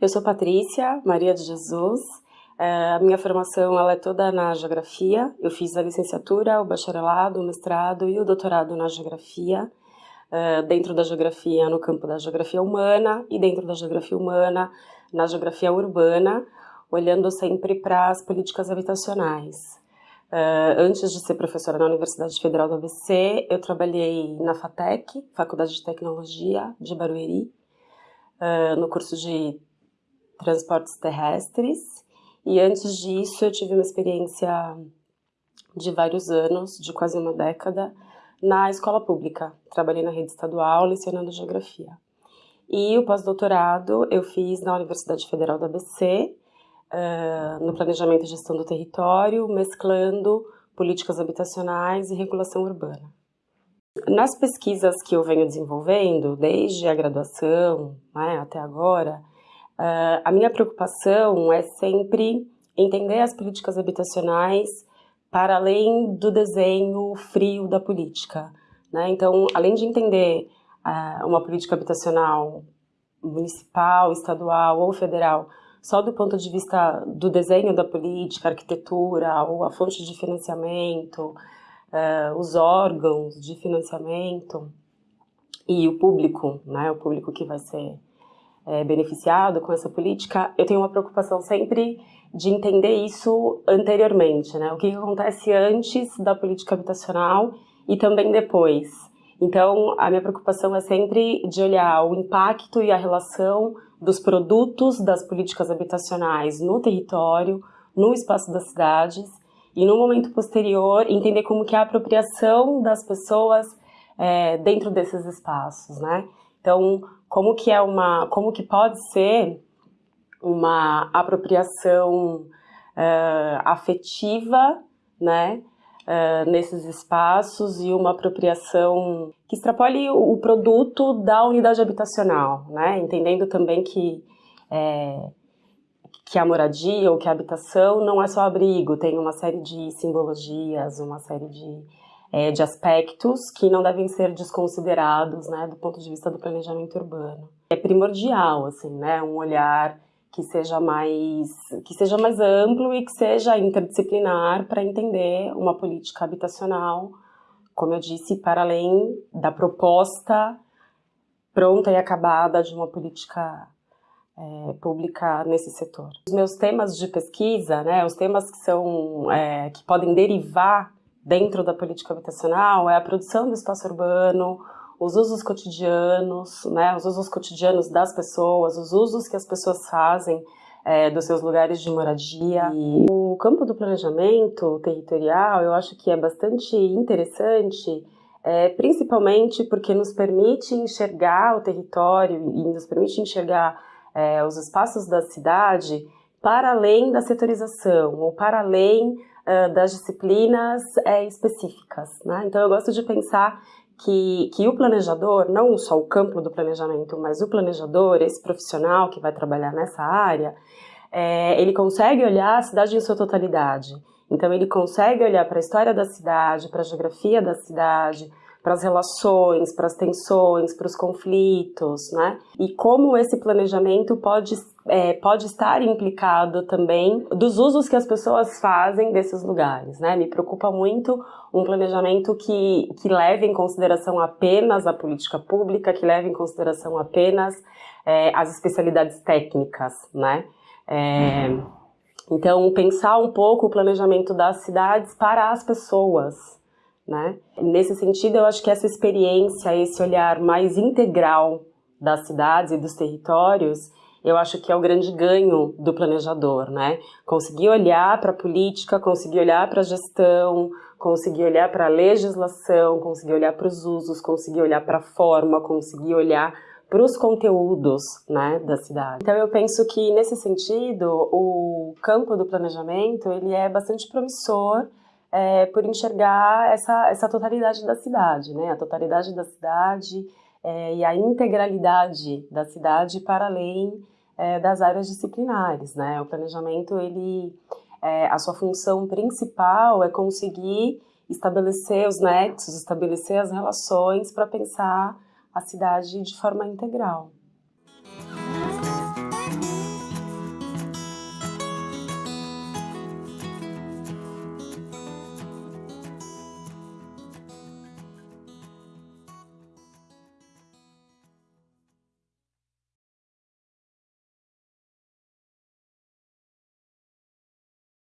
Eu sou Patrícia Maria de Jesus. É, a minha formação ela é toda na geografia. Eu fiz a licenciatura, o bacharelado, o mestrado e o doutorado na geografia. É, dentro da geografia, no campo da geografia humana e dentro da geografia humana, na geografia urbana, olhando sempre para as políticas habitacionais. Uh, antes de ser professora na Universidade Federal do ABC, eu trabalhei na FATEC, Faculdade de Tecnologia de Barueri, uh, no curso de Transportes Terrestres. E antes disso, eu tive uma experiência de vários anos, de quase uma década, na escola pública. Trabalhei na rede estadual, lecionando Geografia. E o pós-doutorado eu fiz na Universidade Federal do ABC, uh, no planejamento e gestão do território, mesclando políticas habitacionais e regulação urbana. Nas pesquisas que eu venho desenvolvendo, desde a graduação né, até agora, uh, a minha preocupação é sempre entender as políticas habitacionais para além do desenho frio da política. Né? Então, além de entender uh, uma política habitacional municipal, estadual ou federal só do ponto de vista do desenho da política, arquitetura, ou a fonte de financiamento, uh, os órgãos de financiamento e o público, né, o público que vai ser é, beneficiado com essa política, eu tenho uma preocupação sempre de entender isso anteriormente, né, o que acontece antes da política habitacional e também depois. Então, a minha preocupação é sempre de olhar o impacto e a relação dos produtos das políticas habitacionais no território, no espaço das cidades e no momento posterior entender como que é a apropriação das pessoas é, dentro desses espaços, né? Então, como que é uma, como que pode ser uma apropriação é, afetiva, né? Uh, nesses espaços e uma apropriação que extrapole o, o, produto da unidade habitacional, né? entendendo também que, é, que a moradia ou que a habitação não é só abrigo, tem uma série de simbologias, uma série de, é, de aspectos que não devem ser desconsiderados né, do ponto de vista do planejamento urbano. É primordial assim, né, um olhar que seja mais que seja mais amplo e que seja interdisciplinar para entender uma política habitacional, como eu disse, para além da proposta pronta e acabada de uma política é, pública nesse setor. Os meus temas de pesquisa, né, os temas que são é, que podem derivar dentro da política habitacional é a produção do espaço urbano, os usos cotidianos, né, os usos cotidianos das pessoas, os usos que as pessoas fazem é, dos seus lugares de moradia. E o campo do planejamento territorial, eu acho que é bastante interessante, é, principalmente porque nos permite enxergar o território e nos permite enxergar é, os espaços da cidade para além da setorização ou para além das disciplinas é, específicas. Né? Então eu gosto de pensar que, que o planejador, não só o campo do planejamento, mas o planejador, esse profissional que vai trabalhar nessa área, é, ele consegue olhar a cidade em sua totalidade. Então ele consegue olhar para a história da cidade, para a geografia da cidade, para as relações, para as tensões, para os conflitos, né? E como esse planejamento pode, é, pode estar implicado também dos usos que as pessoas fazem desses lugares, né? Me preocupa muito um planejamento que, que leve em consideração apenas a política pública, que leve em consideração apenas é, as especialidades técnicas, né? É, então, pensar um pouco o planejamento das cidades para as pessoas, né? Nesse sentido, eu acho que essa experiência, esse olhar mais integral das cidades e dos territórios, eu acho que é o grande ganho do planejador, né? Conseguir olhar para a política, conseguir olhar para a gestão, conseguir olhar para a legislação, conseguir olhar para os usos, conseguir olhar para a forma, conseguir olhar para os conteúdos né, da cidade. Então eu penso que nesse sentido o campo do planejamento ele é bastante promissor é, por enxergar essa, essa totalidade da cidade, né? A totalidade da cidade é, e a integralidade da cidade para além é, das áreas disciplinares, né? O planejamento, ele, é, a sua função principal é conseguir estabelecer os nexos, estabelecer as relações para pensar a cidade de forma integral.